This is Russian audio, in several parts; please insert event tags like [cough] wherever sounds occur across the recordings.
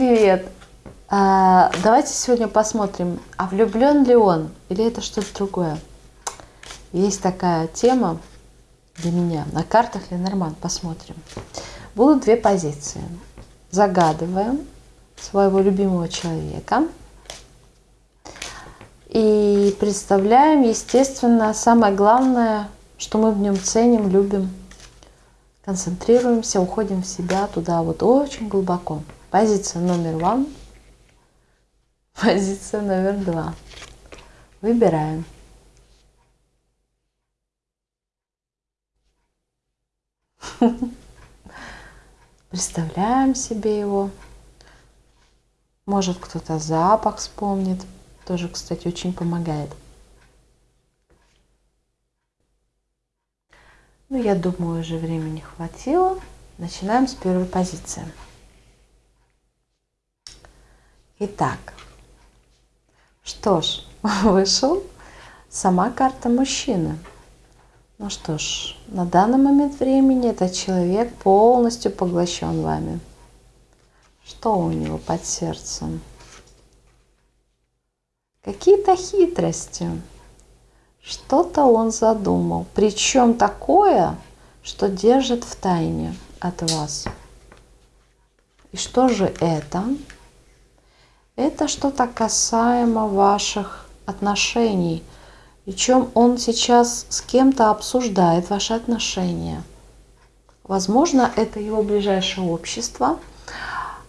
Привет! А, давайте сегодня посмотрим, а влюблен ли он или это что-то другое. Есть такая тема для меня. На картах Ленорман посмотрим. Будут две позиции. Загадываем своего любимого человека. И представляем, естественно, самое главное, что мы в нем ценим, любим. Концентрируемся, уходим в себя туда вот очень глубоко. Позиция номер один. Позиция номер два. Выбираем. Представляем себе его. Может кто-то запах вспомнит. Тоже, кстати, очень помогает. Ну, я думаю, уже времени хватило. Начинаем с первой позиции. Итак, что ж, [laughs] вышел сама карта мужчины. Ну что ж, на данный момент времени этот человек полностью поглощен вами. Что у него под сердцем? Какие-то хитрости. Что-то он задумал. Причем такое, что держит в тайне от вас. И что же это? Что-то касаемо ваших отношений. Причем он сейчас с кем-то обсуждает ваши отношения. Возможно, это его ближайшее общество,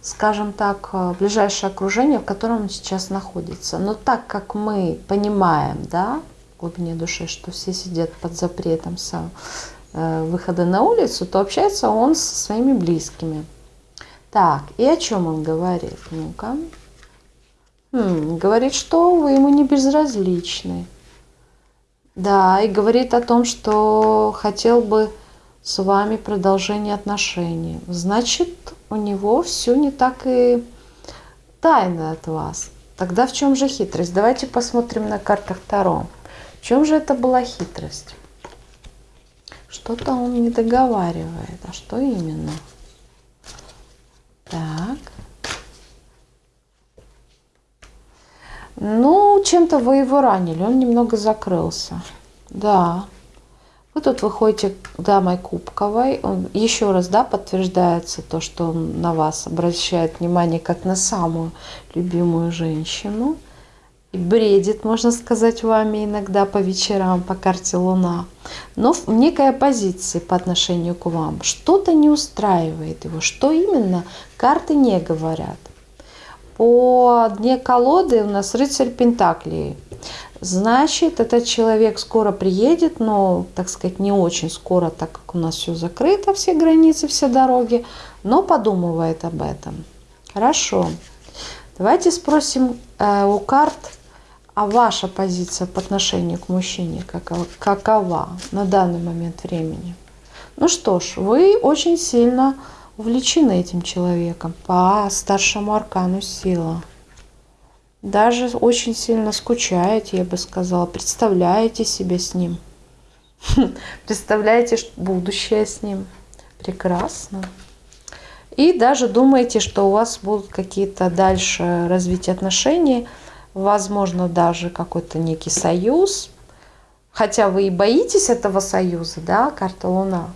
скажем так, ближайшее окружение, в котором он сейчас находится. Но так как мы понимаем, да, в глубине души, что все сидят под запретом со э, выхода на улицу, то общается он со своими близкими. Так, и о чем он говорит? Ну-ка. Хм, говорит, что вы ему не безразличны. Да, и говорит о том, что хотел бы с вами продолжение отношений. Значит, у него все не так и тайно от вас. Тогда в чем же хитрость? Давайте посмотрим на картах Таро. В чем же это была хитрость? Что-то он не договаривает. А что именно? Так. Ну, чем-то вы его ранили, он немного закрылся. Да. Вы тут выходите дамой кубковой. Он, еще раз, да, подтверждается то, что он на вас обращает внимание как на самую любимую женщину. И бредит, можно сказать, вами иногда по вечерам по карте Луна. Но в некой оппозиции по отношению к вам. Что-то не устраивает его. Что именно, карты не говорят. По дне колоды у нас рыцарь Пентаклей. Значит, этот человек скоро приедет, но, так сказать, не очень скоро, так как у нас все закрыто, все границы, все дороги, но подумывает об этом. Хорошо. Давайте спросим э, у карт, а ваша позиция по отношению к мужчине какова, какова на данный момент времени? Ну что ж, вы очень сильно увлечены этим человеком по старшему аркану сила. Даже очень сильно скучаете, я бы сказала, представляете себе с ним. [laughs] Представляете будущее с ним. Прекрасно. И даже думаете, что у вас будут какие-то дальше развитие отношений, возможно, даже какой-то некий союз. Хотя вы и боитесь этого союза, да, карта Луна.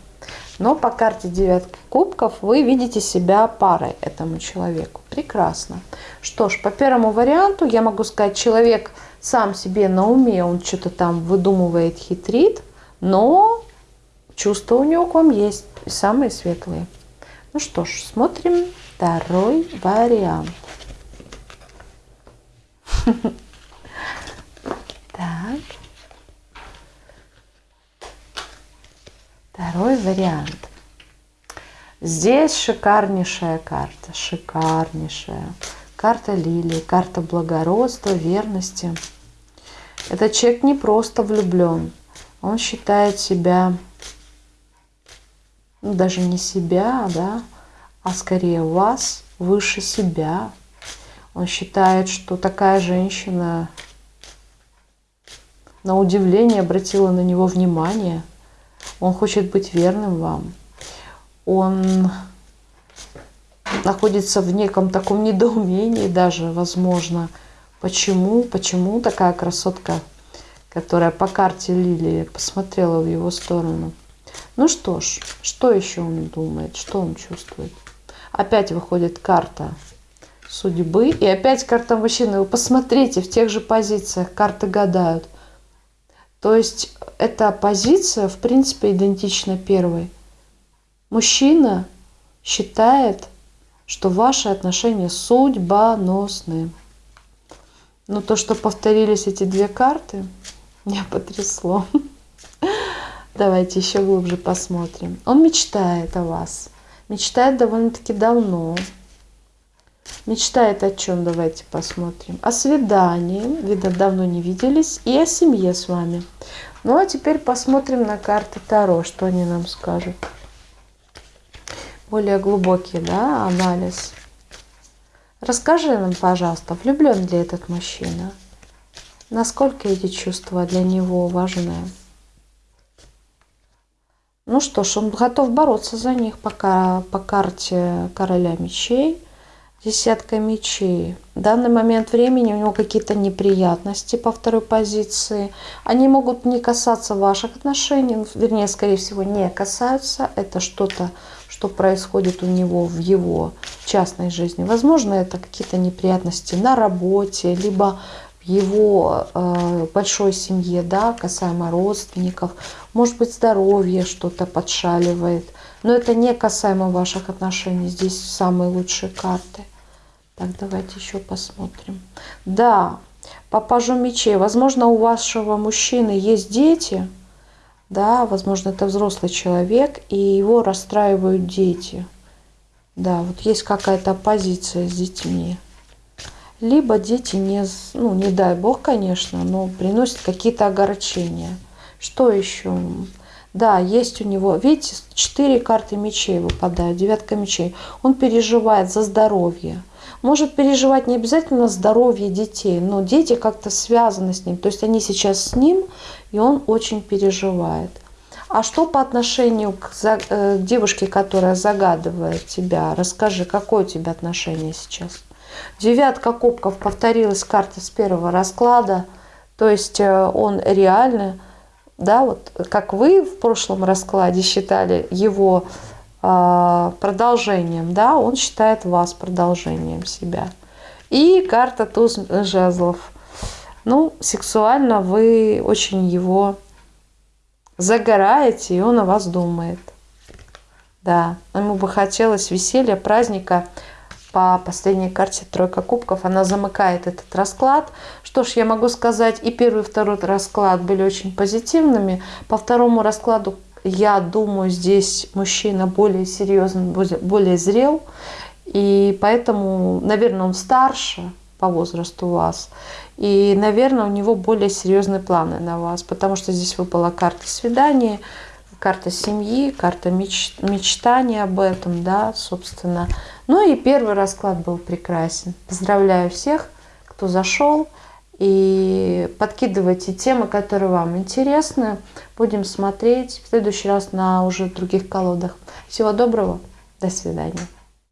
Но по карте девятки кубков вы видите себя парой этому человеку. Прекрасно. Что ж, по первому варианту я могу сказать, человек сам себе на уме, он что-то там выдумывает, хитрит, но чувства у него к вам есть, самые светлые. Ну что ж, смотрим второй вариант. [laughs] Второй вариант. Здесь шикарнейшая карта, шикарнейшая. Карта лилии, карта благородства, верности. Этот человек не просто влюблен, он считает себя, ну, даже не себя, да, а скорее вас выше себя. Он считает, что такая женщина на удивление обратила на него внимание – он хочет быть верным вам. Он находится в неком таком недоумении даже, возможно. Почему, почему такая красотка, которая по карте Лилии посмотрела в его сторону. Ну что ж, что еще он думает, что он чувствует? Опять выходит карта судьбы. И опять карта мужчины. Вы посмотрите, в тех же позициях карты гадают. То есть эта позиция, в принципе, идентична первой. Мужчина считает, что ваши отношения судьбоносны. Но то, что повторились эти две карты, [laughs] меня потрясло. Давайте еще глубже посмотрим. Он мечтает о вас. Мечтает довольно-таки давно. Мечтает о чем? Давайте посмотрим. О свидании. Видно, давно не виделись. И о семье с вами. Ну, а теперь посмотрим на карты Таро, что они нам скажут. Более глубокий, да, анализ. Расскажи нам, пожалуйста, влюблен ли этот мужчина? Насколько эти чувства для него важны? Ну что ж, он готов бороться за них пока по карте короля мечей десятка мечей. В данный момент времени у него какие-то неприятности по второй позиции. Они могут не касаться ваших отношений, ну, вернее, скорее всего, не касаются. Это что-то, что происходит у него в его частной жизни. Возможно, это какие-то неприятности на работе, либо в его э, большой семье, да, касаемо родственников. Может быть, здоровье что-то подшаливает. Но это не касаемо ваших отношений. Здесь самые лучшие карты. Так, давайте еще посмотрим. Да, по пажу мечей. Возможно, у вашего мужчины есть дети. Да, возможно, это взрослый человек, и его расстраивают дети. Да, вот есть какая-то позиция с детьми. Либо дети не, ну, не дай бог, конечно, но приносят какие-то огорчения. Что еще? Да, есть у него, видите, четыре карты мечей выпадают, девятка мечей. Он переживает за здоровье может переживать не обязательно здоровье детей, но дети как-то связаны с ним. То есть они сейчас с ним, и он очень переживает. А что по отношению к э, девушке, которая загадывает тебя? Расскажи, какое у тебя отношение сейчас? Девятка кубков повторилась карта с первого расклада. То есть э, он реально, да, вот как вы в прошлом раскладе считали его продолжением, да, он считает вас продолжением себя. И карта туз жезлов. Ну, сексуально вы очень его загораете, и он о вас думает. Да, ему бы хотелось веселья, праздника. По последней карте тройка кубков она замыкает этот расклад. Что ж, я могу сказать, и первый, и второй расклад были очень позитивными. По второму раскладу я думаю, здесь мужчина более серьезный, более зрел, и поэтому, наверное, он старше по возрасту вас, и, наверное, у него более серьезные планы на вас, потому что здесь выпала карта свидания, карта семьи, карта меч, мечтания об этом, да, собственно. Ну и первый расклад был прекрасен. Поздравляю всех, кто зашел. И подкидывайте темы, которые вам интересны. Будем смотреть в следующий раз на уже других колодах. Всего доброго. До свидания.